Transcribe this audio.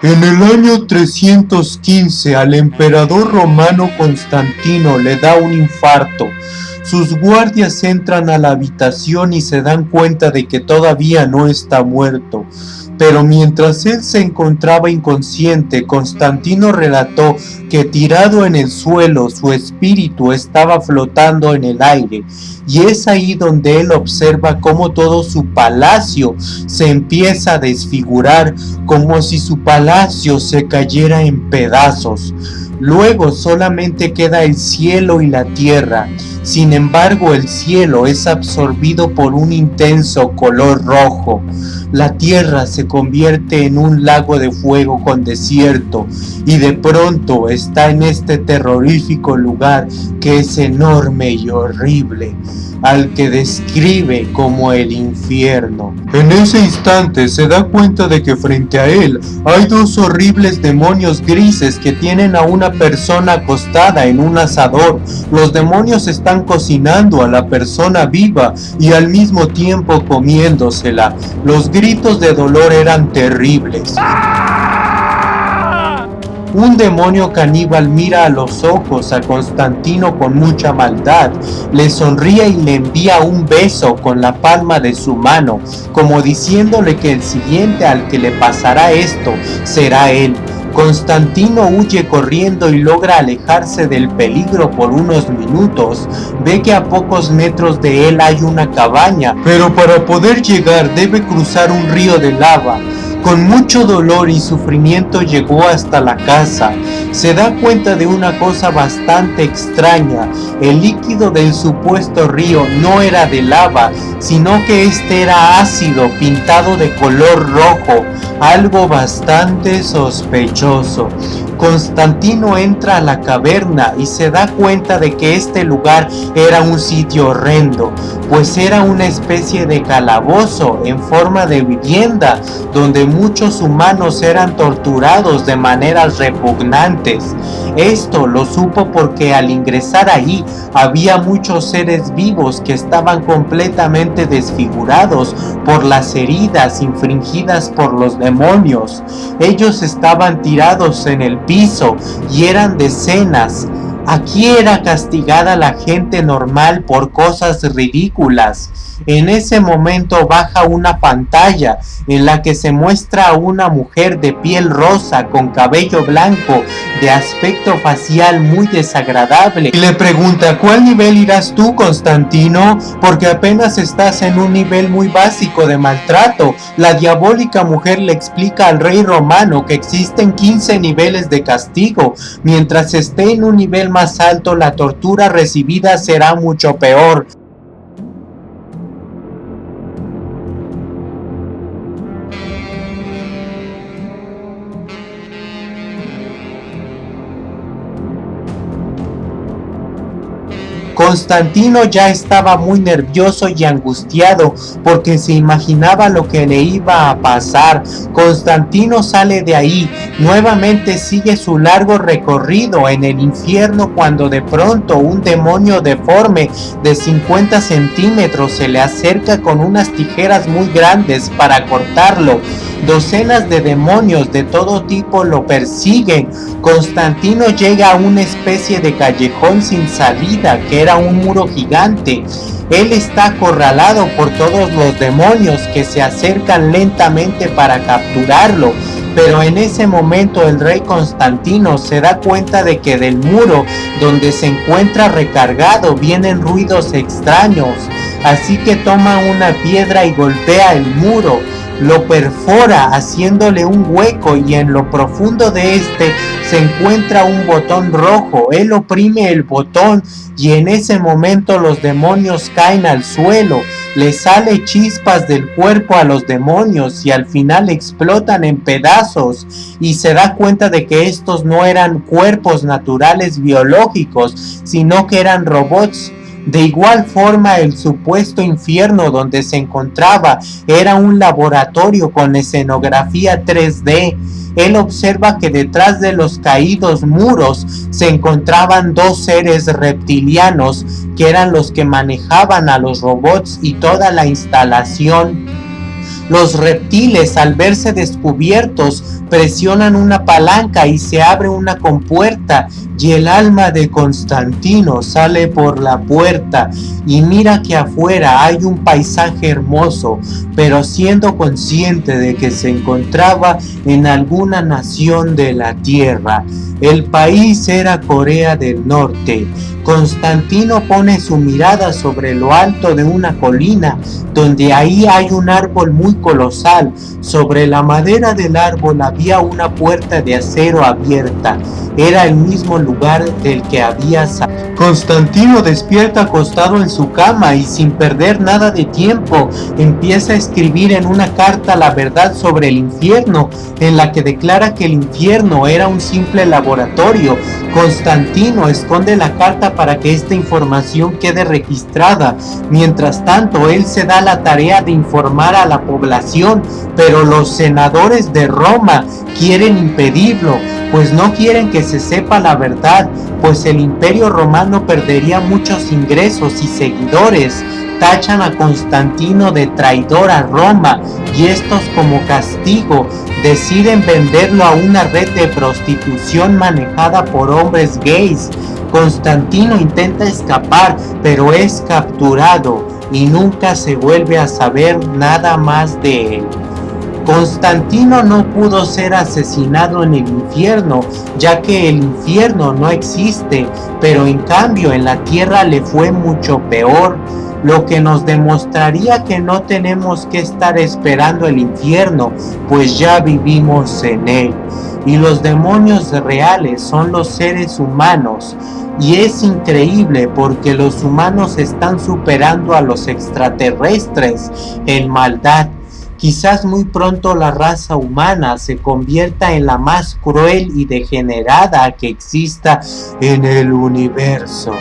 En el año 315 al emperador romano Constantino le da un infarto. Sus guardias entran a la habitación y se dan cuenta de que todavía no está muerto. Pero mientras él se encontraba inconsciente, Constantino relató que tirado en el suelo su espíritu estaba flotando en el aire y es ahí donde él observa cómo todo su palacio se empieza a desfigurar como si su palacio se cayera en pedazos. Luego solamente queda el cielo y la tierra. Sin embargo, el cielo es absorbido por un intenso color rojo. La tierra se convierte en un lago de fuego con desierto y de pronto está en este terrorífico lugar que es enorme y horrible al que describe como el infierno. En ese instante se da cuenta de que frente a él hay dos horribles demonios grises que tienen a una persona acostada en un asador. Los demonios están cocinando a la persona viva y al mismo tiempo comiéndosela. Los gritos de dolor eran terribles. Un demonio caníbal mira a los ojos a Constantino con mucha maldad, le sonríe y le envía un beso con la palma de su mano, como diciéndole que el siguiente al que le pasará esto será él. Constantino huye corriendo y logra alejarse del peligro por unos minutos. Ve que a pocos metros de él hay una cabaña, pero para poder llegar debe cruzar un río de lava. Con mucho dolor y sufrimiento llegó hasta la casa. Se da cuenta de una cosa bastante extraña. El líquido del supuesto río no era de lava, sino que este era ácido pintado de color rojo, algo bastante sospechoso. Constantino entra a la caverna y se da cuenta de que este lugar era un sitio horrendo, pues era una especie de calabozo en forma de vivienda donde muchos humanos eran torturados de maneras repugnantes. Esto lo supo porque al ingresar ahí había muchos seres vivos que estaban completamente desfigurados por las heridas infringidas por los demonios. Ellos estaban tirados en el piso y eran decenas. Aquí era castigada la gente normal por cosas ridículas. En ese momento baja una pantalla en la que se muestra a una mujer de piel rosa con cabello blanco de aspecto facial muy desagradable y le pregunta ¿cuál nivel irás tú Constantino? Porque apenas estás en un nivel muy básico de maltrato. La diabólica mujer le explica al rey romano que existen 15 niveles de castigo. Mientras esté en un nivel más alto la tortura recibida será mucho peor. Constantino ya estaba muy nervioso y angustiado porque se imaginaba lo que le iba a pasar. Constantino sale de ahí, nuevamente sigue su largo recorrido en el infierno cuando de pronto un demonio deforme de 50 centímetros se le acerca con unas tijeras muy grandes para cortarlo. Docenas de demonios de todo tipo lo persiguen. Constantino llega a una especie de callejón sin salida que era un muro gigante. Él está acorralado por todos los demonios que se acercan lentamente para capturarlo. Pero en ese momento el rey Constantino se da cuenta de que del muro donde se encuentra recargado vienen ruidos extraños. Así que toma una piedra y golpea el muro lo perfora haciéndole un hueco y en lo profundo de este se encuentra un botón rojo. Él oprime el botón y en ese momento los demonios caen al suelo. Le sale chispas del cuerpo a los demonios y al final explotan en pedazos y se da cuenta de que estos no eran cuerpos naturales biológicos, sino que eran robots de igual forma el supuesto infierno donde se encontraba era un laboratorio con escenografía 3D. Él observa que detrás de los caídos muros se encontraban dos seres reptilianos que eran los que manejaban a los robots y toda la instalación Los reptiles al verse descubiertos presionan una palanca y se abre una compuerta y el alma de Constantino sale por la puerta y mira que afuera hay un paisaje hermoso, pero siendo consciente de que se encontraba en alguna nación de la tierra. El país era Corea del Norte. Constantino pone su mirada sobre lo alto de una colina, donde ahí hay un árbol muy colosal. Sobre la madera del árbol había una puerta de acero abierta. Era el mismo lugar del que había salido. Constantino despierta acostado en su cama y sin perder nada de tiempo empieza a escribir en una carta la verdad sobre el infierno, en la que declara que el infierno era un simple laboratorio. Constantino esconde la carta para que esta información quede registrada. Mientras tanto, él se da la tarea de informar a la población, pero los senadores de Roma quieren impedirlo, pues no quieren que se sepa la verdad, pues el imperio romano perdería muchos ingresos y seguidores. Tachan a Constantino de traidor a Roma y estos como castigo deciden venderlo a una red de prostitución manejada por hombres gays. Constantino intenta escapar, pero es capturado y nunca se vuelve a saber nada más de él. Constantino no pudo ser asesinado en el infierno, ya que el infierno no existe, pero en cambio en la tierra le fue mucho peor, lo que nos demostraría que no tenemos que estar esperando el infierno, pues ya vivimos en él. Y los demonios reales son los seres humanos, y es increíble porque los humanos están superando a los extraterrestres en maldad Quizás muy pronto la raza humana se convierta en la más cruel y degenerada que exista en el universo.